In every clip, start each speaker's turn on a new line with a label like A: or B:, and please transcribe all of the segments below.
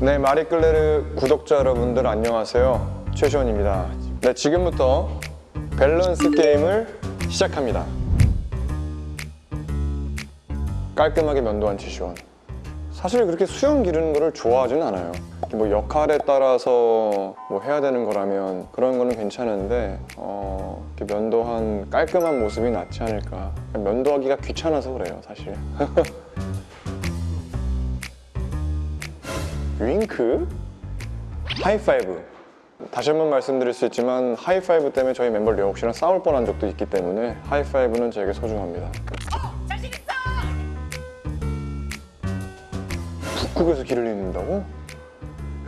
A: 네, 마리끌레르 구독자 여러분들 안녕하세요. 최시원입니다. 네, 지금부터 밸런스 게임을 시작합니다. 깔끔하게 면도한 최시원. 사실 그렇게 수염 기르는 거를 좋아하진 않아요. 뭐 역할에 따라서 뭐 해야 되는 거라면 그런 거는 괜찮은데 어, 면도한 깔끔한 모습이 낫지 않을까. 면도하기가 귀찮아서 그래요, 사실. 윙크? 하이파이브. 다시 한번 말씀드릴 수 있지만 하이파이브 때문에 저희 멤버 려욱 씨랑 싸울 뻔한 적도 있기 때문에 하이파이브는 저에게 소중합니다. 북극에서 길을 잃는다고?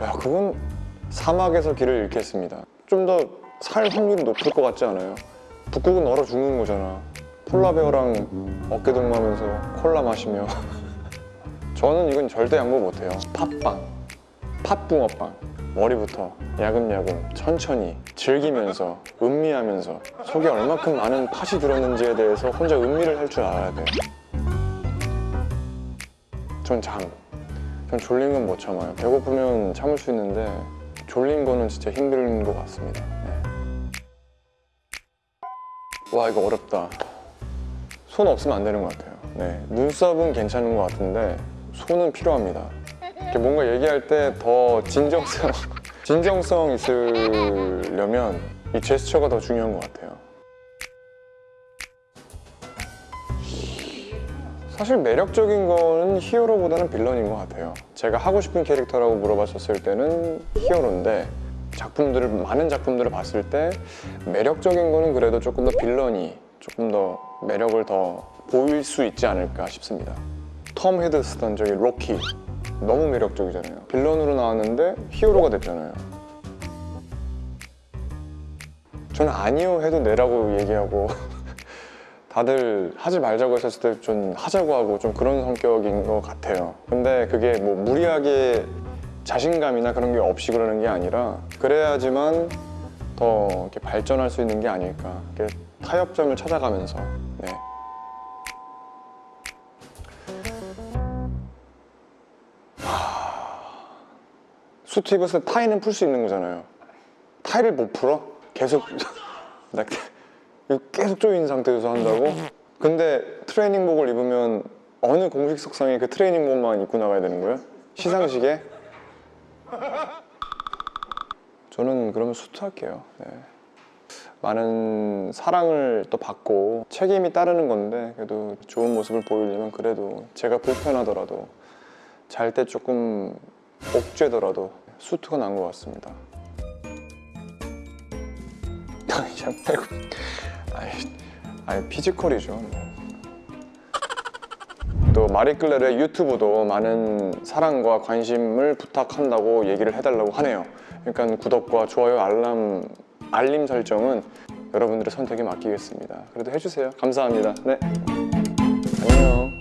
A: 야 그건 사막에서 길을 잃겠습니다. 좀 더 살 확률이 높을 것 같지 않아요? 북극은 얼어 죽는 거잖아. 폴라베어랑 어깨 동무하면서 콜라 마시며. 저는 이건 절대 양보 못해요. 팥빵 팥붕어빵. 머리부터 야금야금 천천히 즐기면서 음미하면서 속에 얼마큼 많은 팥이 들었는지에 대해서 혼자 음미를 할 줄 알아야 돼요. 전 잠. 전 졸린 건 못 참아요. 배고프면 참을 수 있는데 졸린 거는 진짜 힘든 것 같습니다. 네. 와 이거 어렵다. 손 없으면 안 되는 것 같아요. 네. 눈썹은 괜찮은 것 같은데 손은 필요합니다 뭔가 얘기할 때 더 진정성 진정성 있으려면 이 제스처가 더 중요한 것 같아요. 사실 매력적인 거는 히어로보다는 빌런인 것 같아요. 제가 하고 싶은 캐릭터라고 물어봤었을 때는 히어로인데 작품들을 많은 작품들을 봤을 때 매력적인 거는 그래도 조금 더 빌런이 조금 더 매력을 더 보일 수 있지 않을까 싶습니다. 톰 헤드스턴 저기 로키 너무 매력적이잖아요. 빌런으로 나왔는데 히어로가 됐잖아요. 저는 아니요 해도 내라고 얘기하고 다들 하지 말자고 했었을 때 좀 하자고 하고 좀 그런 성격인 것 같아요. 근데 그게 뭐 무리하게 자신감이나 그런 게 없이 그러는 게 아니라 그래야지만 더 이렇게 발전할 수 있는 게 아닐까. 타협점을 찾아가면서. 네. 수트 입었을 때 타이는 풀 수 있는 거잖아요 타이를 못 풀어? 계속 나 계속 조인 상태에서 한다고? 근데 트레이닝복을 입으면 어느 공식 석상에 그 트레이닝복만 입고 나가야 되는 거예요? 시상식에? 저는 그러면 수트 할게요 네. 많은 사랑을 또 받고 책임이 따르는 건데 그래도 좋은 모습을 보이려면 그래도 제가 불편하더라도 잘 때 조금 옥죄더라도 수트가 난 것 같습니다. 그냥 빼고. 아이, 아이 피지컬이죠 뭐. 또 마리끌레르의 유튜브도 많은 사랑과 관심을 부탁한다고 얘기를 해달라고 하네요. 그러니까 구독과 좋아요 알람 알림 설정은 여러분들의 선택에 맡기겠습니다. 그래도 해주세요. 감사합니다. 네. 안녕